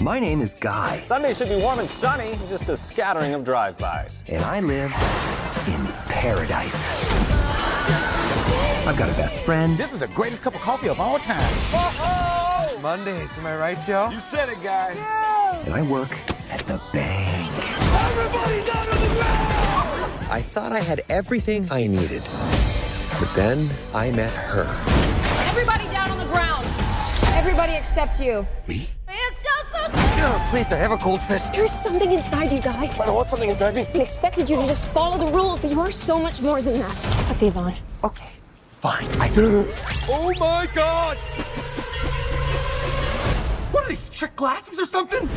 My name is Guy, Sunday should be warm and sunny, just a scattering of drive-bys. and I live in paradise. I've got a best friend. This is the greatest cup of coffee of all time. Mondays, am I right, Joe? You said it, guy. and I work at the bank. Everybody down on the ground! I thought I had everything I needed. But then I met her. Everybody down on the ground. Everybody except you. Me? Please, I have a goldfish. There's something inside you, Guy. I don't want something inside me. I expected you to just follow the rules, but you are so much more than that. Put these on. Okay, fine. I... Do. Oh my god! What are these, trick glasses or something?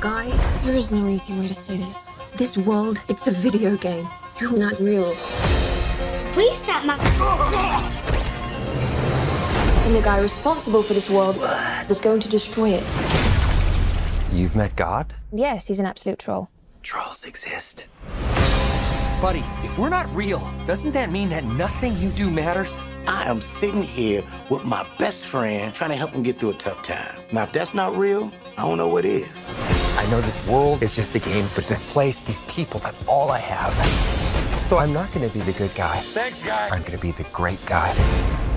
Guy, there is no easy way to say this. This world, it's a video game. You're not real. Please stop my. And the guy responsible for this world was going to destroy it. You've met God? Yes, he's an absolute troll. Trolls exist. Buddy, if we're not real, doesn't that mean that nothing you do matters? I am sitting here with my best friend trying to help him get through a tough time. Now, if that's not real, I don't know what is. I know this world is just a game, but this place, these people, that's all I have. So I'm not gonna be the good guy. Thanks, guy. I'm gonna be the great guy.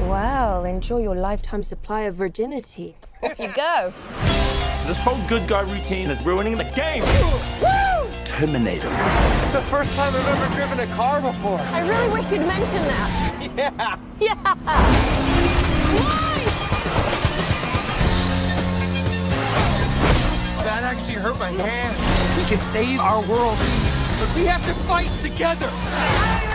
Well, enjoy your lifetime supply of virginity. Off you go. This whole good guy routine is ruining the game. Terminator. It's the first time I've ever driven a car before. I really wish you'd mention that. Yeah. Yeah. Why? That actually hurt my hand. We can save our world, but we have to fight together.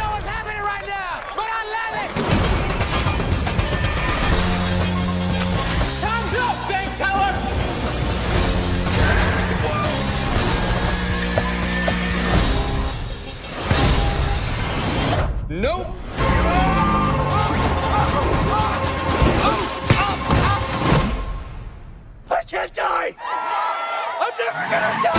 gonna do